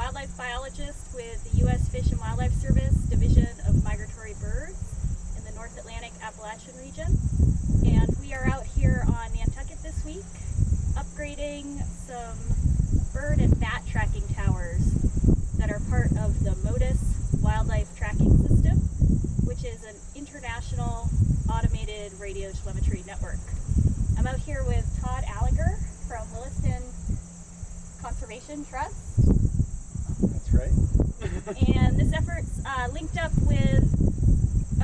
wildlife biologist with the U.S. Fish and Wildlife Service Division of Migratory Birds in the North Atlantic Appalachian region. And we are out here on Nantucket this week upgrading some bird and bat tracking towers that are part of the Motus wildlife tracking system, which is an international automated radio telemetry network. I'm out here with Todd Alleger from Willistown Conservation Trust. Right. and this effort's uh, linked up with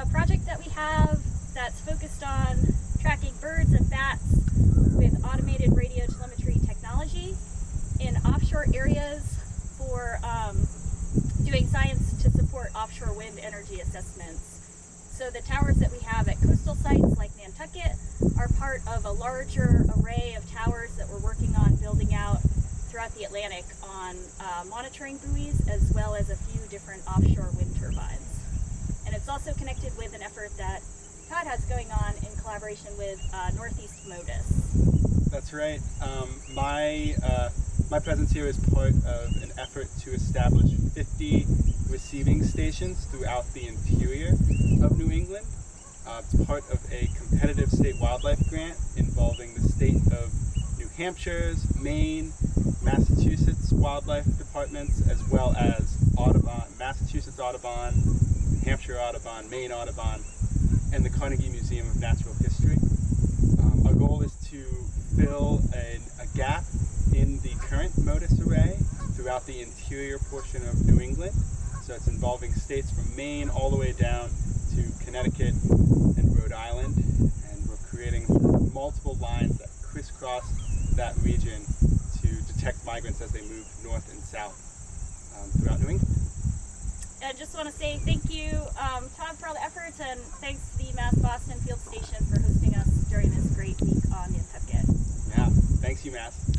a project that we have that's focused on tracking birds and bats with automated radio telemetry technology in offshore areas for um, doing science to support offshore wind energy assessments. So the towers that we have at coastal sites like Nantucket are part of a larger array of towers that we're working on the Atlantic on uh, monitoring buoys as well as a few different offshore wind turbines. And it's also connected with an effort that Todd has going on in collaboration with uh, Northeast Motus. That's right. Um, my uh, my presence here is part of an effort to establish 50 receiving stations throughout the interior of New England. Uh, it's part of a competitive state wildlife grant involving the state of Hampshire's, Maine, Massachusetts wildlife departments, as well as Audubon, Massachusetts Audubon, Hampshire Audubon, Maine Audubon, and the Carnegie Museum of Natural History. Um, our goal is to fill a, a gap in the current Motus array throughout the interior portion of New England. So it's involving states from Maine all the way down to Connecticut and Rhode Island. And we're creating multiple lines that crisscross that region to detect migrants as they move north and south um, throughout New England. I just want to say thank you, um, Todd, for all the efforts, and thanks to the Mass Boston Field Station for hosting us during this great week on Nantucket. Yeah, thanks UMass.